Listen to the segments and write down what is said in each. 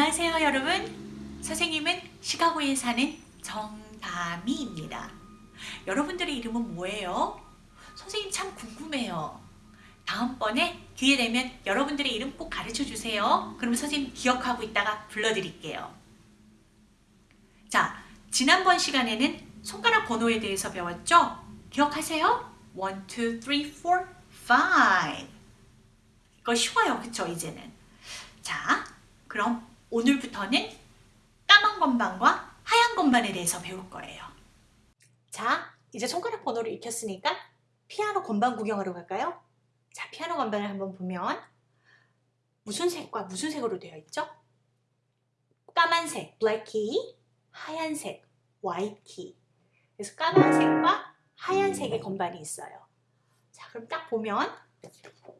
안녕하세요 여러분. 선생님은 시카고에 사는 정다미입니다. 여러분들의 이름은 뭐예요? 선생님 참 궁금해요. 다음번에 기회 되면 여러분들의 이름 꼭 가르쳐 주세요. 그럼 선생님 기억하고 있다가 불러드릴게요. 자 지난번 시간에는 손가락 번호에 대해서 배웠죠? 기억하세요? 1, 2, 3, 4, 5 이거 쉬워요. 그쵸 이제는? 자 그럼 오늘부터는 까만 건반과 하얀 건반에 대해서 배울 거예요. 자, 이제 손가락 번호를 익혔으니까 피아노 건반 구경하러 갈까요? 자, 피아노 건반을 한번 보면 무슨 색과 무슨 색으로 되어 있죠? 까만색, black key, 하얀색, white key. 그래서 까만색과 하얀색의 건반이 있어요. 자, 그럼 딱 보면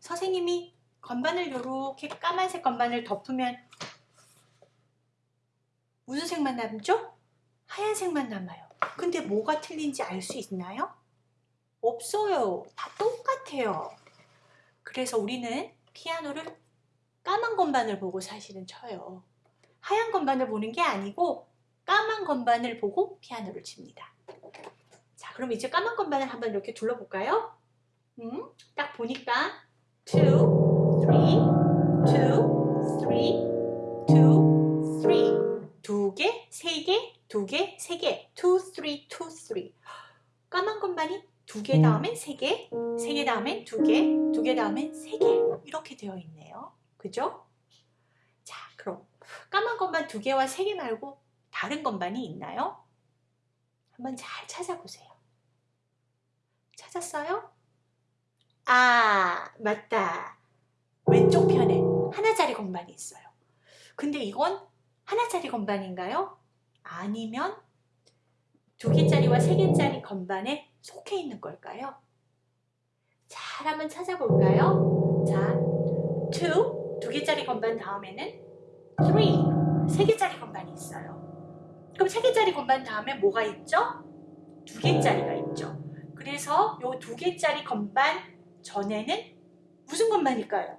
선생님이 건반을 이렇게 까만색 건반을 덮으면 무슨 색만 남죠? 하얀색만 남아요. 근데 뭐가 틀린지 알 수 있나요? 없어요. 다 똑같아요. 그래서 우리는 피아노를 까만 건반을 보고 사실은 쳐요. 하얀 건반을 보는 게 아니고 까만 건반을 보고 피아노를 칩니다. 자, 그럼 이제 까만 건반을 한번 이렇게 둘러볼까요? 음, 딱 보니까 2, 3, 2, 3, 두 개, 세 개. two, three, two, three. 까만 건반이 두 개 다음엔 세 개, 세 개 다음엔 두 개, 두 개 다음엔 세 개. 이렇게 되어 있네요. 그죠? 자, 그럼 까만 건반 두 개와 세 개 말고 다른 건반이 있나요? 한번 잘 찾아보세요. 찾았어요? 아, 맞다. 왼쪽 편에 하나짜리 건반이 있어요. 근데 이건 하나짜리 건반인가요? 아니면 두 개짜리와 세 개짜리 건반에 속해 있는 걸까요? 잘 한번 찾아볼까요? 자, 2, 두 개짜리 건반 다음에는 3, 세 개짜리 건반이 있어요. 그럼 세 개짜리 건반 다음에 뭐가 있죠? 두 개짜리가 있죠. 그래서 요 두 개짜리 건반 전에는 무슨 건반일까요?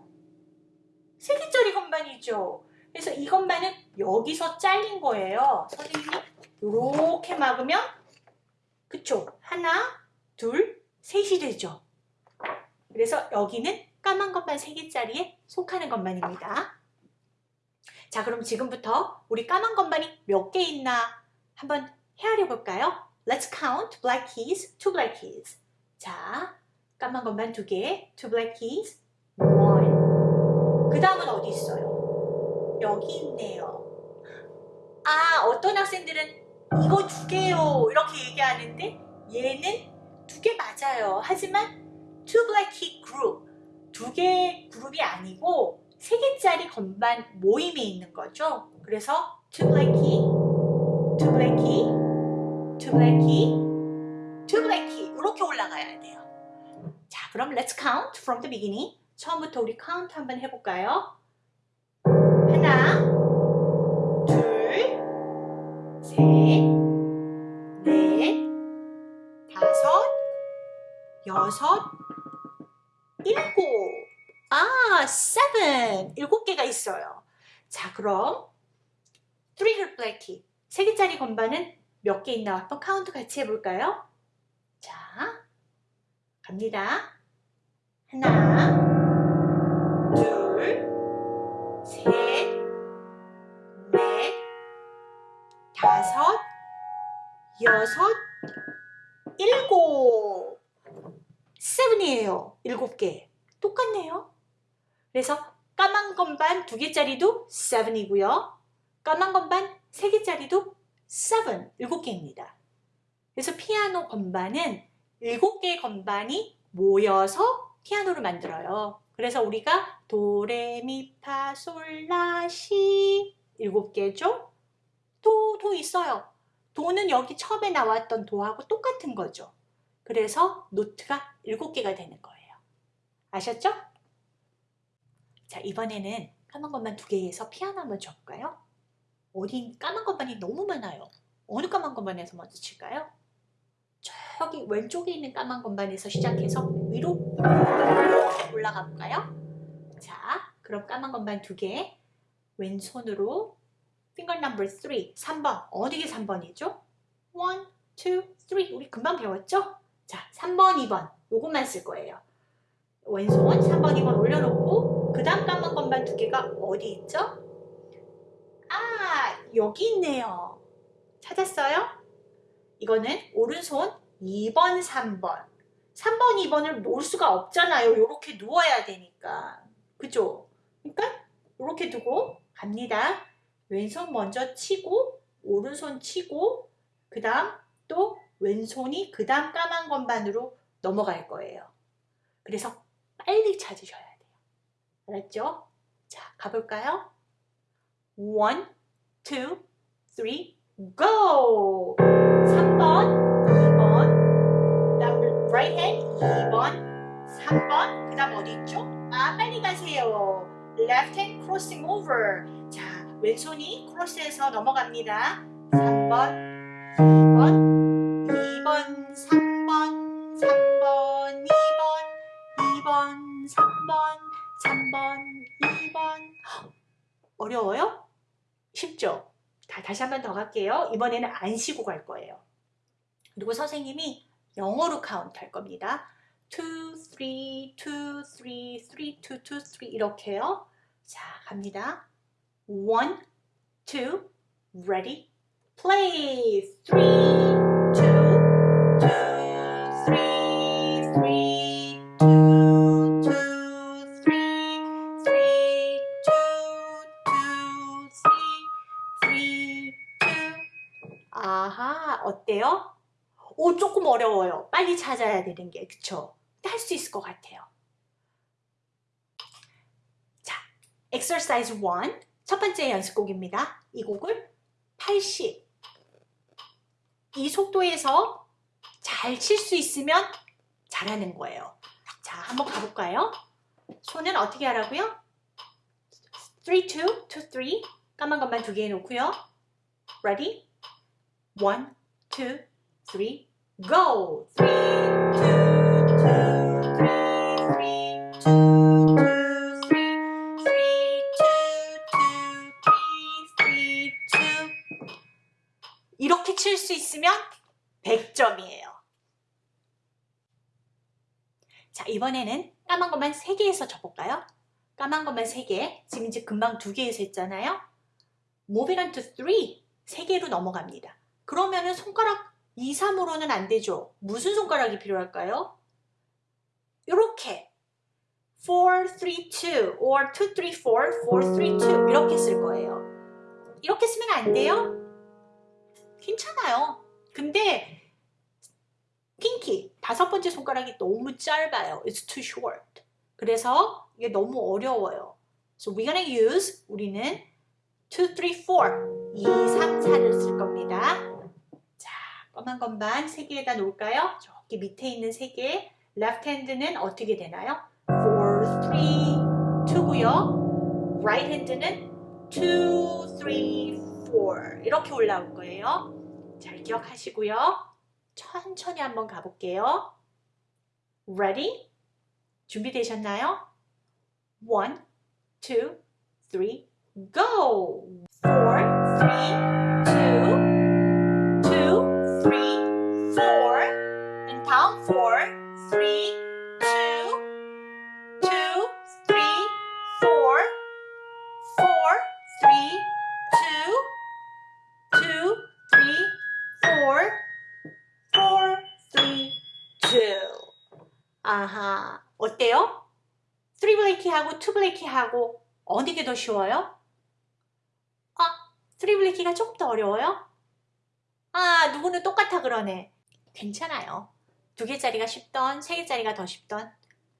세 개짜리 건반이죠. 그래서 이 건반은 여기서 잘린 거예요. 선생님이 이렇게 막으면 그쵸? 하나, 둘, 셋이 되죠. 그래서 여기는 까만 건반 3개짜리에 속하는 건반입니다. 자 그럼 지금부터 우리 까만 건반이 몇 개 있나 한번 헤아려 볼까요? Let's count black keys, two black keys. 자, 까만 건반 두 개, two black keys, one. 그 다음은 어디 있어요? 여기 있네요. 아 어떤 학생들은 이거 두 개요 이렇게 얘기하는데 얘는 두 개 맞아요. 하지만 two black key group 두 개 그룹이 아니고 세 개짜리 건반 모임에 있는 거죠. 그래서 two black key, two black key, two black key, two black key 이렇게 올라가야 돼요. 자 그럼 let's count from the beginning. 처음부터 우리 카운트 한번 해볼까요? 하나, 둘, 셋, 넷, 다섯, 여섯, 일곱. 아, seven. 일곱 개가 있어요. 자, 그럼 black key. 세 개짜리 건반은 몇 개 있나 한번 카운트 같이 해볼까요? 자, 갑니다. 하나, 여섯, 일곱. 세븐이에요. 일곱 개. 똑같네요. 그래서 까만 건반 두 개짜리도 seven이고요. 까만 건반 세 개짜리도 seven, 일곱 개입니다. 그래서 피아노 건반은 일곱 개의 건반이 모여서 피아노를 만들어요. 그래서 우리가 도레미파솔라시 일곱 개죠. 도, 도 있어요. 도는 여기 처음에 나왔던 도하고 똑같은 거죠. 그래서 노트가 7개가 되는 거예요. 아셨죠? 자 이번에는 까만 것만 두 개에서 피아노 한번 쳐볼까요? 어디 까만 것만이 너무 많아요. 어느 까만 것만에서 먼저 칠까요? 저기 왼쪽에 있는 까만 건반에서 시작해서 위로 올라가 볼까요? 자, 그럼 까만 건반 두 개 왼손으로 finger number 3, 3번. 어느 게 3번이죠? 1, 2, 3. 우리 금방 배웠죠? 자, 3번, 2번. 요것만 쓸 거예요. 왼손 3번, 2번 올려놓고 그 다음 까만 건반 두 개가 어디 있죠? 아, 여기 있네요. 찾았어요? 이거는 오른손 2번, 3번. 3번, 2번을 놓을 수가 없잖아요. 이렇게 누워야 되니까. 그죠? 그러니까 이렇게 두고 갑니다. 왼손 먼저 치고 오른손 치고 그 다음 또 왼손이 그 다음 까만 건반으로 넘어갈 거예요. 그래서 빨리 찾으셔야 돼요. 알았죠? 자, 가볼까요? One, two, three, go! 3번, 2번, 그다음 right hand 2번, 3번, 그 다음 어디 있죠? 아, 빨리 가세요. left hand crossing over. 자, 왼손이 크로스해서 넘어갑니다. 3번, 2번, 2번, 3번, 3번, 2번, 2번, 3번, 3번, 2번. 어려워요? 쉽죠? 다, 다시 한 번 더 갈게요. 이번에는 안 쉬고 갈 거예요. 그리고 선생님이 영어로 카운트 할 겁니다. 2, 3, 2, 3, 3, 2, 2, 3 이렇게요. 자, 갑니다. 1, 2, ready, play. 3, 2, 2, 3, 3, 2, 2, 3, 3, 2, 2, 3, 3, 2. 아하, 어때요? 오, 조금 어려워요. 빨리 찾아야 되는 게, 그쵸? 할 수 있을 것 같아요. 자, exercise 1. 첫 번째 연습곡입니다. 이 곡을 80. 이 속도에서 잘 칠 수 있으면 잘하는 거예요. 자, 한번 가볼까요? 손은 어떻게 하라고요? 3, 2, 2, 3. 까만 것만 두 개 해놓고요. Ready? 1, 2, 3, go! 3, 2, 2, 3, 3, 2, 있으면 100점이에요. 자, 이번에는 까만 것만 3개에서 쳐볼까요? 까만 것만 3개, 지금 이제 금방 2개에서 했잖아요. Moving on to 3, 3개로 넘어갑니다. 그러면은 손가락 2, 3으로는 안 되죠. 무슨 손가락이 필요할까요? 이렇게 4, 3, 2 or 2, 3, 4, 4, 3, 2 이렇게 쓸 거예요. 이렇게 쓰면 안 돼요? 괜찮아요. 근데 핑키 다섯 번째 손가락이 너무 짧아요. It's too short. 그래서 이게 너무 어려워요. So we're gonna use 우리는 2, 3, 4 2, 3, 4를 쓸 겁니다. 자, 검은 건반 3개에다 놓을까요? 저기 밑에 있는 3개 left hand는 어떻게 되나요? 4, 3, 2고요. right hand는 2, 3, 4 이렇게 올라올 거예요. 잘 기억하시고요. 천천히 한번 가볼게요. Ready? 준비되셨나요? 1, 2, 3, go! 4, 3, 아하, 어때요? 3 블레이키하고 2 블레이키하고 어느 게 더 쉬워요? 아, 3 블레이키가 조금 더 어려워요? 아, 누구는 똑같아 그러네. 괜찮아요. 두 개짜리가 쉽던 세 개짜리가 더 쉽던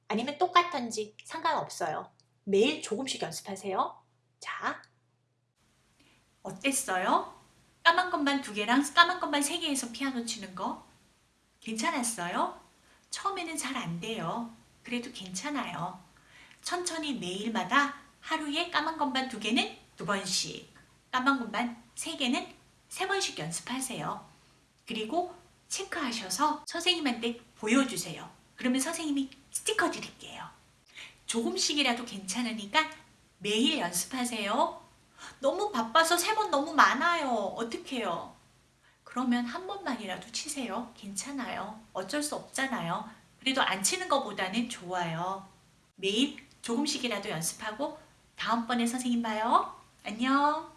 아니면 똑같던지 상관없어요. 매일 조금씩 연습하세요. 자, 어땠어요? 까만 것만 두 개랑 까만 것만 세 개에서 피아노 치는 거 괜찮았어요? 처음에는 잘 안 돼요. 그래도 괜찮아요. 천천히 매일마다 하루에 까만 것만 두 개는 두 번씩, 까만 것만 세 개는 세 번씩 연습하세요. 그리고 체크하셔서 선생님한테 보여주세요. 그러면 선생님이 스티커 드릴게요. 조금씩이라도 괜찮으니까 매일 연습하세요. 너무 바빠서 세 번 너무 많아요. 어떡해요? 그러면 한 번만이라도 치세요. 괜찮아요. 어쩔 수 없잖아요. 그래도 안 치는 것보다는 좋아요. 매일 조금씩이라도 연습하고 다음번에 선생님 봐요. 안녕.